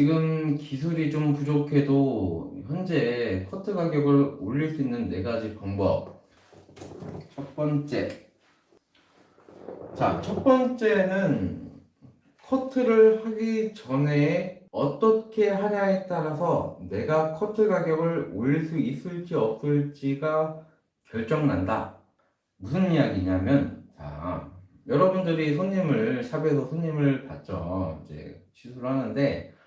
지금 기술이 좀 부족해도 현재 커트 가격을 올릴 수 있는 네 가지 방법. 첫 번째. 자, 첫 번째는 커트를 하기 전에 어떻게 하냐에 따라서 내가 커트 가격을 올릴 수 있을지 없을지가 결정난다. 무슨 이야기냐면, 자, 여러분들이 손님을, 샵에서 손님을 받죠. 이제 시술을 하는데,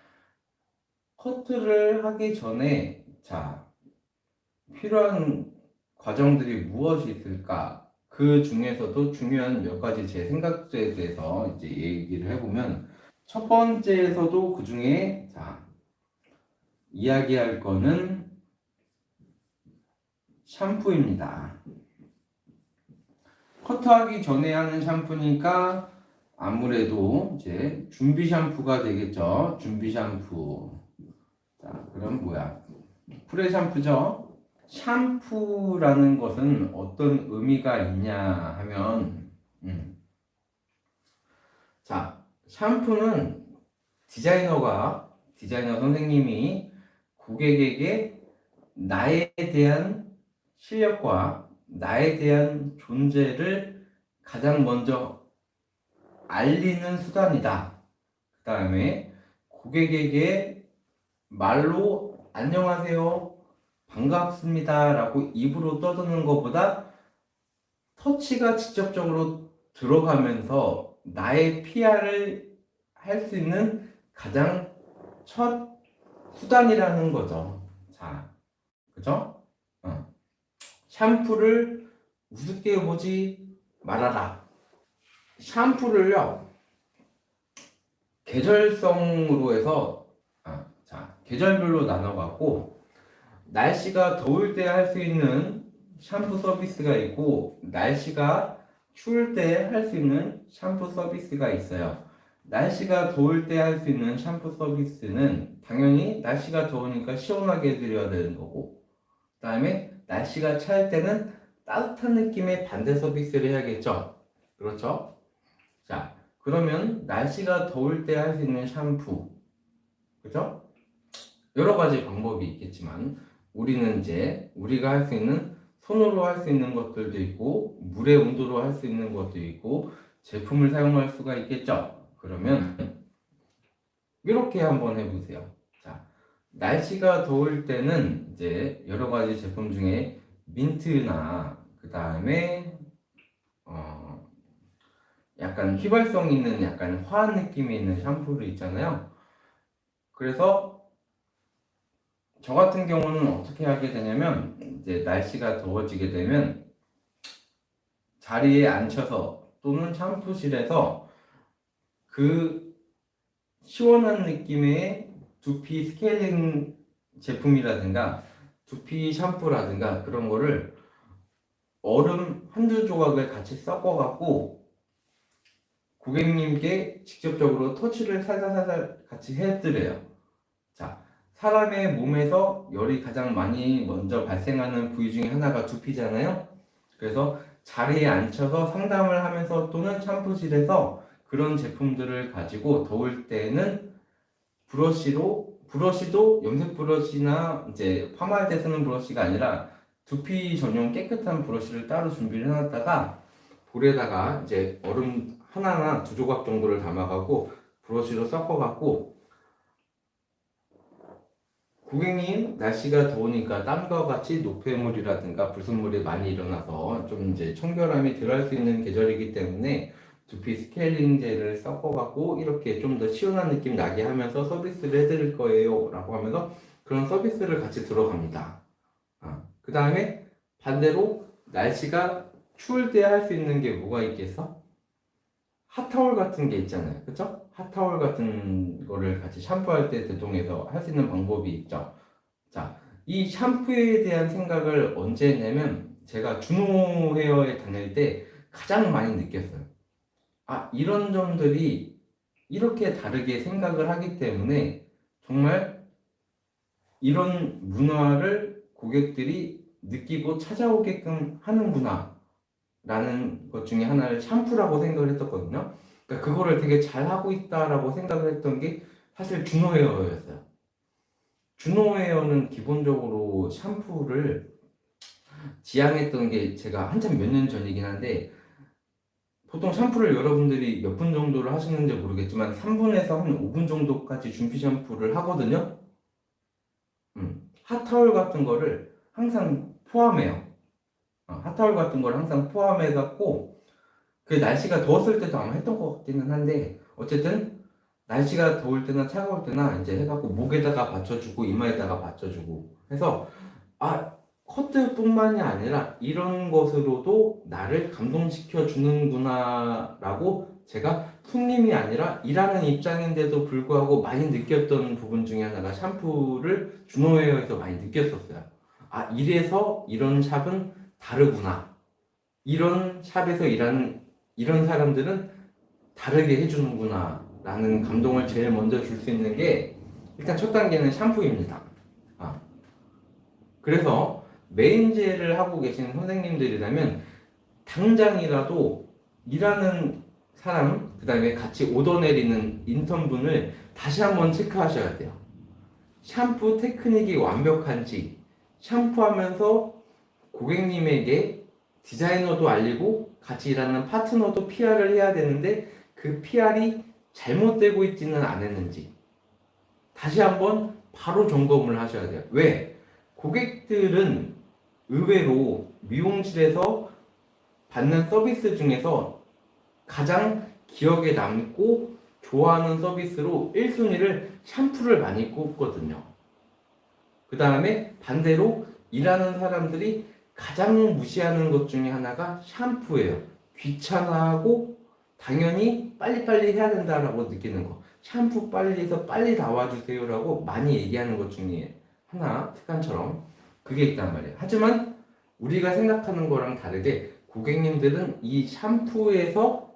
커트를 하기 전에, 자, 필요한 과정들이 무엇이 있을까? 그 중에서도 중요한 몇 가지 제 생각들에 대해서 이제 얘기를 해보면, 첫 번째에서도 그 중에, 자, 이야기할 거는 샴푸입니다. 커트하기 전에 하는 샴푸니까 아무래도 이제 준비 샴푸가 되겠죠. 준비 샴푸. 자, 그럼 뭐야? 프레 샴푸죠. 샴푸라는 것은 어떤 의미가 있냐 하면, 음. 자, 샴푸는 디자이너가, 디자이너 선생님이 고객에게 나에 대한 실력과 나에 대한 존재를 가장 먼저 알리는 수단이다. 그 다음에 고객에게 말로 안녕하세요, 반갑습니다 라고 입으로 떠드는 것보다 터치가 직접적으로 들어가면서 나의 PR을 할 수 있는 가장 첫 수단이라는 거죠. 자, 그죠? 어. 샴푸를 우습게 보지 말아라. 샴푸를요, 계절성으로 해서, 계절별로 나눠갖고, 날씨가 더울 때 할 수 있는 샴푸 서비스가 있고, 날씨가 추울 때 할 수 있는 샴푸 서비스가 있어요. 날씨가 더울 때 할 수 있는 샴푸 서비스는 당연히 날씨가 더우니까 시원하게 해드려야 되는 거고, 그 다음에 날씨가 차일 때는 따뜻한 느낌의 반대 서비스를 해야겠죠. 그렇죠? 자, 그러면 날씨가 더울 때 할 수 있는 샴푸. 그죠? 여러 가지 방법이 있겠지만, 우리는 이제 우리가 할 수 있는 손으로 할 수 있는 것들도 있고, 물의 온도로 할 수 있는 것도 있고, 제품을 사용할 수가 있겠죠. 그러면 이렇게 한번 해보세요. 자, 날씨가 더울 때는 이제 여러 가지 제품 중에 민트나 그 다음에 어 약간 휘발성 있는 약간 화한 느낌이 있는 샴푸를 있잖아요. 그래서 저 같은 경우는 어떻게 하게 되냐면 이제 날씨가 더워지게 되면 자리에 앉혀서 또는 샴푸실에서 그 시원한 느낌의 두피 스케일링 제품이라든가 두피 샴푸라든가 그런 거를 얼음 한두 조각을 같이 섞어갖고 고객님께 직접적으로 터치를 살살살살 같이 해드려요. 자, 사람의 몸에서 열이 가장 많이 먼저 발생하는 부위 중에 하나가 두피잖아요. 그래서 자리에 앉혀서 상담을 하면서 또는 샴푸실에서 그런 제품들을 가지고 더울 때는 브러쉬로 브러쉬도 염색 브러쉬나 이제 파마할 때 쓰는 브러쉬가 아니라 두피 전용 깨끗한 브러쉬를 따로 준비를 해놨다가 볼에다가 이제 얼음 하나나 두 조각 정도를 담아가고 브러쉬로 섞어갖고 고객님 날씨가 더우니까 땀과 같이 노폐물이라든가 불순물이 많이 일어나서 좀 이제 청결함이 덜할 수 있는 계절이기 때문에 두피 스케일링제를 섞어갖고 이렇게 좀 더 시원한 느낌 나게 하면서 서비스를 해드릴 거예요 라고 하면서 그런 서비스를 같이 들어갑니다 아, 그 다음에 반대로 날씨가 추울 때 할 수 있는 게 뭐가 있겠어? 핫타월 같은 게 있잖아요. 그쵸? 핫타월 같은 거를 같이 샴푸할 때 대동해서 할 수 있는 방법이 있죠. 자, 이 샴푸에 대한 생각을 언제 했냐면 제가 준호 헤어에 다닐 때 가장 많이 느꼈어요. 아, 이런 점들이 이렇게 다르게 생각을 하기 때문에 정말 이런 문화를 고객들이 느끼고 찾아오게끔 하는구나 라는 것 중에 하나를 샴푸라고 생각을 했었거든요 그러니까 그거를 되게 잘하고 있다라고 생각을 했던 게 사실 준호헤어였어요. 준호헤어는 기본적으로 샴푸를 지향했던 게 제가 한참 몇 년 전이긴 한데 보통 샴푸를 여러분들이 몇 분 정도를 하시는지 모르겠지만 3분에서 한 5분 정도까지 준피 샴푸를 하거든요. 음, 핫타올 같은 거를 항상 포함해요. 어, 핫타올 같은 걸 항상 포함해 갖고 그 날씨가 더웠을 때도 아마 했던 것 같기는 한데 어쨌든 날씨가 더울 때나 차가울 때나 이제 해갖고 목에다가 받쳐주고 이마에다가 받쳐주고 해서 아 커트뿐만이 아니라 이런 것으로도 나를 감동시켜 주는구나 라고 제가 손님이 아니라 일하는 입장인데도 불구하고 많이 느꼈던 부분 중에 하나가 샴푸를 준호웨어에서 많이 느꼈었어요. 아 이래서 이런 샵은 다르구나. 이런 샵에서 일하는 이런 사람들은 다르게 해주는구나 라는 감동을 제일 먼저 줄 수 있는 게 일단 첫 단계는 샴푸입니다. 아. 그래서 메인제를 하고 계신 선생님들이라면 당장이라도 일하는 사람, 그 다음에 같이 오더 내리는 인턴분을 다시 한번 체크하셔야 돼요. 샴푸 테크닉이 완벽한지, 샴푸하면서 고객님에게 디자이너도 알리고 같이 일하는 파트너도 PR을 해야 되는데 그 PR이 잘못되고 있지는 않았는지 다시 한번 바로 점검을 하셔야 돼요. 왜? 고객들은 의외로 미용실에서 받는 서비스 중에서 가장 기억에 남고 좋아하는 서비스로 1순위를 샴푸를 많이 꼽거든요. 그 다음에 반대로 일하는 사람들이 가장 무시하는 것 중에 하나가 샴푸예요. 귀찮아하고 당연히 빨리빨리 해야 된다라고 느끼는 거. 샴푸 빨리 해서 빨리 나와주세요라고 많이 얘기하는 것 중에 하나, 습관처럼 그게 있단 말이에요. 하지만 우리가 생각하는 거랑 다르게 고객님들은 이 샴푸에서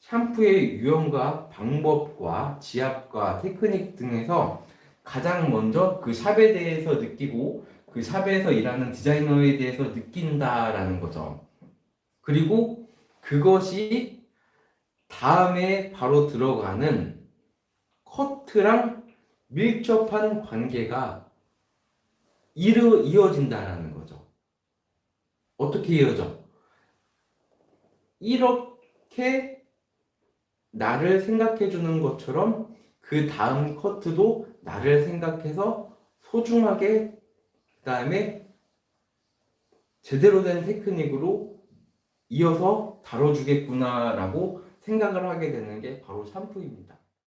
샴푸의 유형과 방법과 지압과 테크닉 등에서 가장 먼저 그 샵에 대해서 느끼고 그 샵에서 일하는 디자이너에 대해서 느낀다라는 거죠. 그리고 그것이 다음에 바로 들어가는 커트랑 밀접한 관계가 이루, 이어진다라는 거죠. 어떻게 이어져? 이렇게 나를 생각해 주는 것처럼 그 다음 커트도 나를 생각해서 소중하게 그 다음에 제대로 된 테크닉으로 이어서 다뤄주겠구나라고 생각을 하게 되는 게 바로 샴푸입니다.